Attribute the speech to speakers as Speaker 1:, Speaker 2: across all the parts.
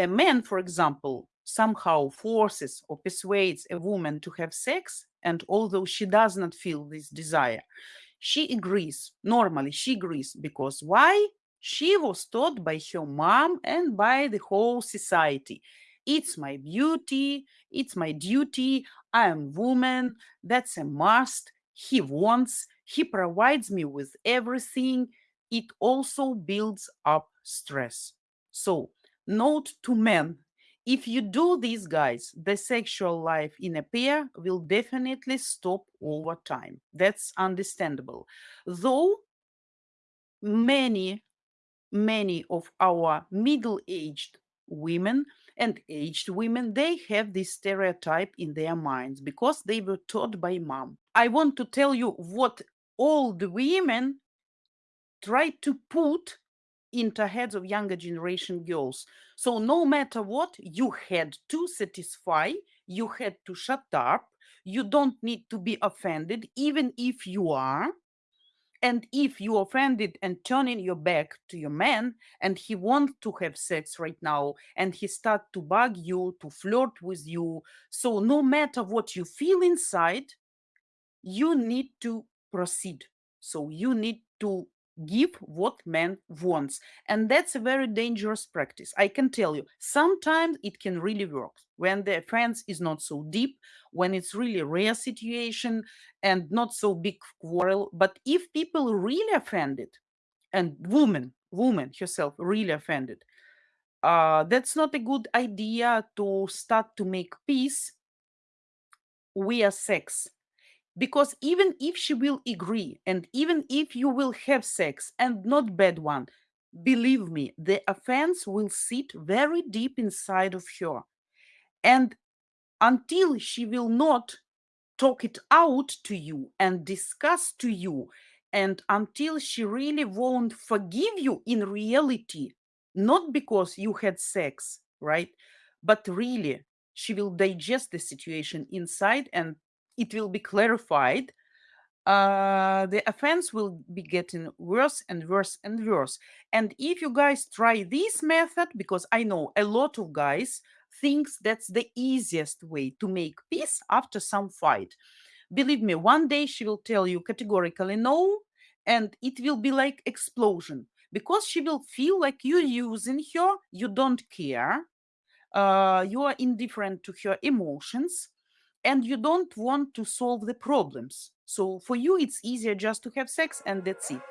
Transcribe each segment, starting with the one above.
Speaker 1: a man, for example, somehow forces or persuades a woman to have sex, and although she does not feel this desire, she agrees. Normally, she agrees because why? She was taught by her mom and by the whole society. It's my beauty, it's my duty, I am woman, that's a must. He wants, he provides me with everything. It also builds up stress. So, note to men if you do this, guys, the sexual life in a pair will definitely stop over time. That's understandable. Though many, many of our middle-aged women and aged women, they have this stereotype in their minds because they were taught by mom. I want to tell you what the women try to put into heads of younger generation girls. So no matter what, you had to satisfy, you had to shut up, you don't need to be offended, even if you are. And if you offended and turning your back to your man and he wants to have sex right now and he start to bug you, to flirt with you. So no matter what you feel inside, you need to proceed. So you need to give what man wants and that's a very dangerous practice i can tell you. Sometimes it can really work when the offense is not so deep when it's really rare situation and not so big quarrel but if people really offended and woman woman herself really offended uh that's not a good idea to start to make peace via sex because even if she will agree and even if you will have sex and not bad one believe me the offense will sit very deep inside of her. And until she will not talk it out to you and discuss to you and until she really won't forgive you in reality not because you had sex right but really she will digest the situation inside and it will be clarified, uh, the offense will be getting worse and worse and worse. And if you guys try this method, because I know a lot of guys thinks that's the easiest way to make peace after some fight. Believe me, one day she will tell you categorically no, and it will be like explosion because she will feel like you're using her, you don't care, uh, you are indifferent to her emotions, and you don't want to solve the problems. So for you, it's easier just to have sex and that's it.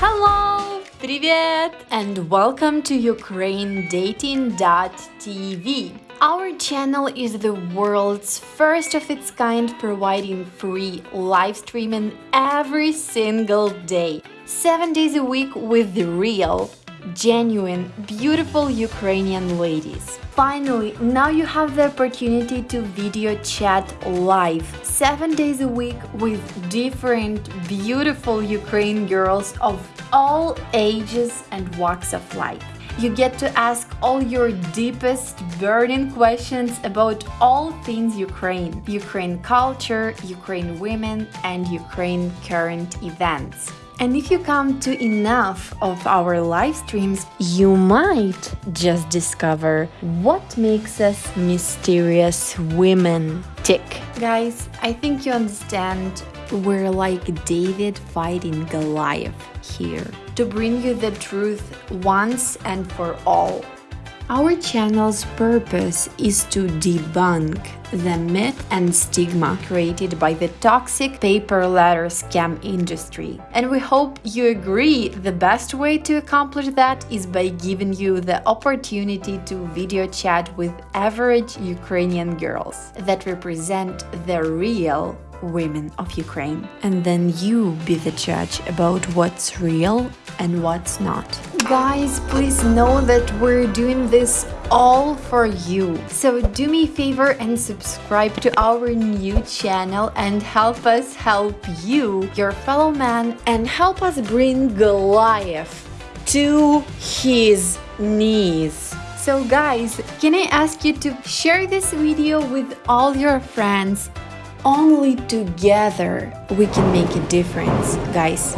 Speaker 2: Hello! Привет! And welcome to UkraineDating.tv. Our channel is the world's first of its kind providing free live streaming every single day, 7 days a week with the real genuine, beautiful Ukrainian ladies. Finally, now you have the opportunity to video chat live, 7 days a week with different, beautiful Ukrainian girls of all ages and walks of life. You get to ask all your deepest burning questions about all things Ukraine, Ukraine culture, Ukraine women and Ukraine current events. And if you come to enough of our live streams, you might just discover what makes us mysterious women tick. Guys, I think you understand we're like David fighting Goliath here to bring you the truth once and for all. Our channel's purpose is to debunk the myth and stigma created by the toxic pay-per-letter scam industry. And we hope you agree the best way to accomplish that is by giving you the opportunity to video chat with average Ukrainian girls that represent the real women of Ukraine. And then you be the judge about what's real and what's not. Guys, please know that we're doing this all for you. So do me a favor and subscribe to our new channel and help us help you, your fellow man, and help us bring Goliath to his knees. So guys, can I ask you to share this video with all your friends Only together we can make a difference, guys.